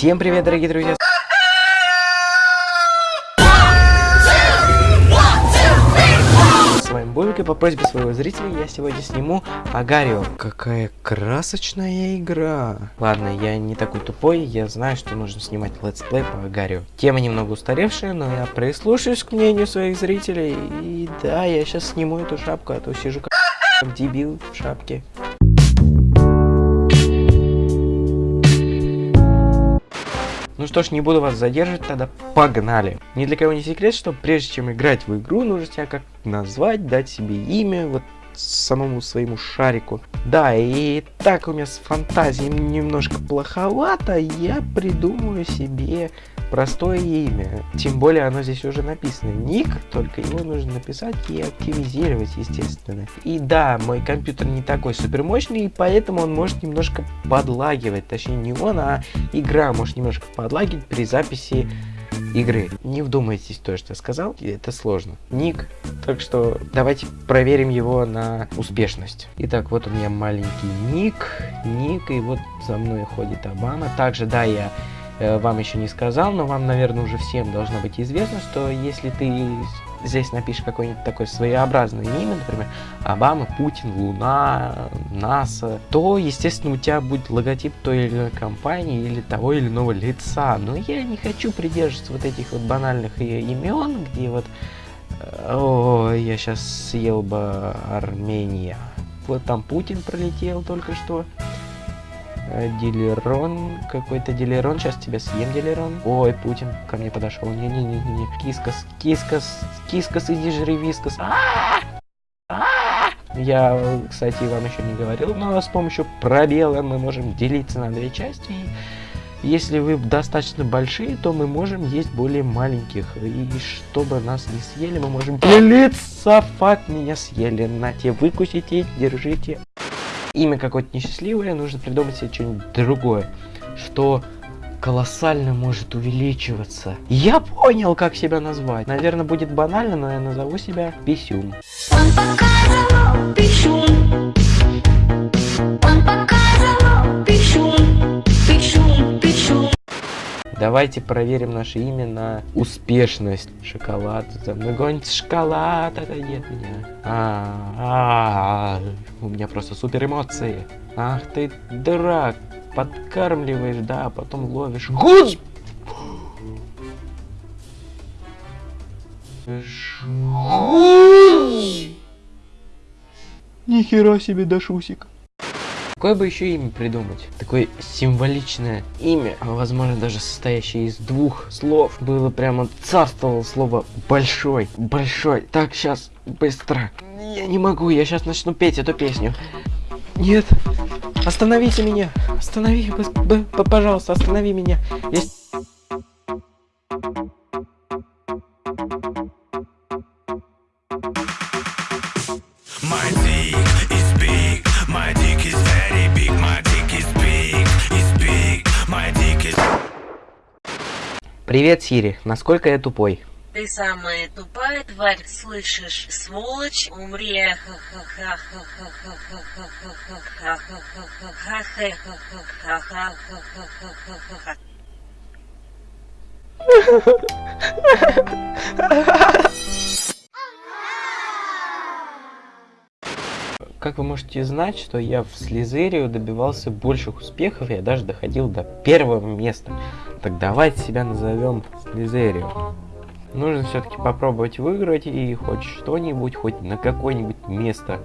Всем привет, дорогие друзья! С вами Бобик, по просьбе своего зрителя я сегодня сниму Agar.io. Какая красочная игра! Ладно, я не такой тупой, я знаю, что нужно снимать летсплей по Agar.io. Тема немного устаревшая, но я прислушаюсь к мнению своих зрителей. И да, я сейчас сниму эту шапку, а то сижу как дебил в шапке. Что ж, не буду вас задерживать, тогда погнали. Ни для кого не секрет, что прежде чем играть в игру, нужно себя как назвать, дать себе имя, вот самому своему шарику. Да, и так у меня с фантазией немножко плоховато, я придумаю себе простое имя. Тем более оно здесь уже написано. Ник, только его нужно написать и активизировать, естественно. И да, мой компьютер не такой супер мощный, и поэтому он может немножко подлагивать. Точнее, не он, а игра может немножко подлагивать при записи игры. Не вдумайтесь то, что я сказал, это сложно. Ник, так что давайте проверим его на успешность. Итак, вот у меня маленький ник, ник, и вот за мной ходит Обама. Также, да, я вам еще не сказал, но вам, наверное, уже всем должно быть известно, что если ты здесь напишешь какое-нибудь такое своеобразное имя, например, Обама, Путин, Луна, НАСА, то, естественно, у тебя будет логотип той или иной компании или того или иного лица. Но я не хочу придерживаться вот этих вот банальных имен, где вот... Э, о, я сейчас съел бы Армения. Вот там Путин пролетел только что. Э, Дилерон, какой-то Дилерон, сейчас тебя съем, Дилерон. Ой, Путин ко мне подошел. Не-не-не-не. Кискас, кискас, кискас, иди жри вискас. Я, кстати, вам еще не говорил, но с помощью пробела мы можем делиться на две части. Если вы достаточно большие, то мы можем есть более маленьких. И чтобы нас не съели, мы можем делиться. Фак, меня съели. На те, выкусите, держите имя какое-то несчастливое, нужно придумать себе что-нибудь другое, что колоссально может увеличиваться. Я понял, как себя назвать. Наверное, будет банально, но я назову себя Писюм. Писюм. Давайте проверим наше имя на успешность. Шоколад. За мной гонится шоколад. Отойди от меня. А, а, а, у меня просто супер эмоции. Ах ты дурак. Подкармливаешь, да, а потом ловишь. Гуз! Нихера себе дашусик. Какое бы еще имя придумать? Такое символичное имя, а возможно даже состоящее из двух слов. Было прямо царствовало слово большой, большой. Так, сейчас, быстро. Я не могу, я сейчас начну петь эту песню. Нет, остановите меня, останови, пожалуйста, останови меня. Я Привет, Сири. Насколько я тупой? Ты самая тупая тварь, слышишь, сволочь, умри. Как вы можете знать, что я в Слизерию добивался больших успехов, я даже доходил до первого места. Так давайте себя назовем Слизерию. Нужно все-таки попробовать выиграть и хоть что-нибудь, хоть на какое-нибудь место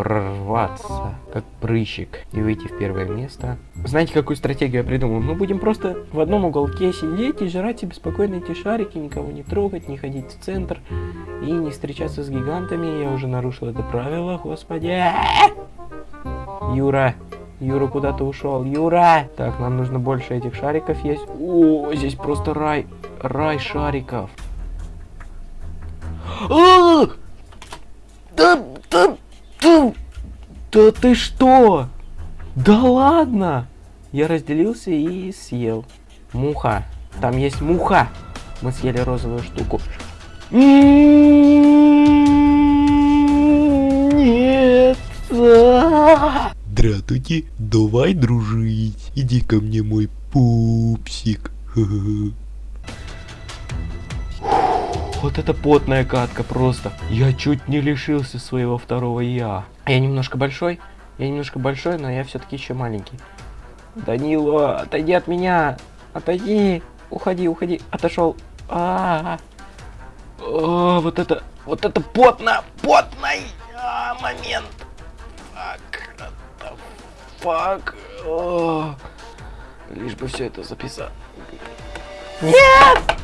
прорваться, как прыщик, и выйти в первое место. Знаете, какую стратегию я придумал? Мы будем просто в одном уголке сидеть и жрать себе спокойно эти шарики, никого не трогать, не ходить в центр и не встречаться с гигантами. Я уже нарушил это правило, господи. Юра, Юра куда-то ушел. Юра! Так, нам нужно больше этих шариков есть. О, здесь просто рай. Рай шариков. А да, да, да ты что? Да ладно! Я разделился и съел. Муха. Там есть муха. Мы съели розовую штуку. Нет. Здравствуйте, давай дружить. Иди ко мне, мой пупсик. Вот это потная катка просто. Я чуть не лишился своего второго я. Я немножко большой, я немножко большой, но я все-таки еще маленький. Данило, отойди от меня. Отойди. Уходи, уходи. Отошел. А, -а, -а. О, вот это, вот это потно, потный а, момент. Фак, фак. Лишь бы все это записать. Нет!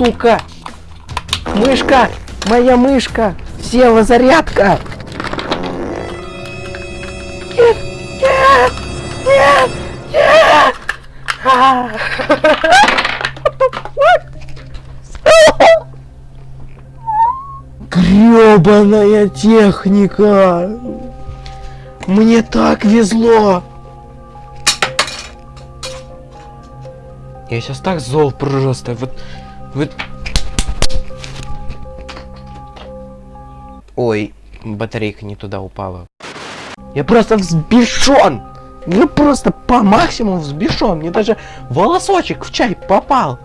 Сука! Мышка! Моя мышка! Села зарядка! Нет! Нет! Нет! Нет! Гребаная техника! Мне так везло! Я сейчас так зол просто. Вот вот... Ой, батарейка не туда упала. Я просто взбешен! Ну просто по максимуму взбешен. Мне даже волосочек в чай попал.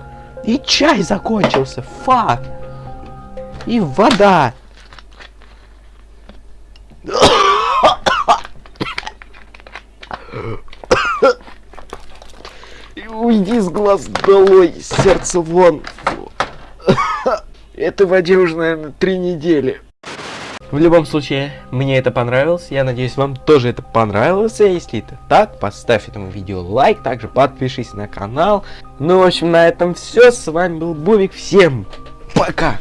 И чай закончился. Фак. И вода. Уйди с глаз долой, сердце вон. Это воде уже, наверное, три недели. В любом случае, мне это понравилось. Я надеюсь, вам тоже это понравилось. Если это так, поставь этому видео лайк. Также подпишись на канал. Ну, в общем, на этом все. С вами был Бубик. Всем пока!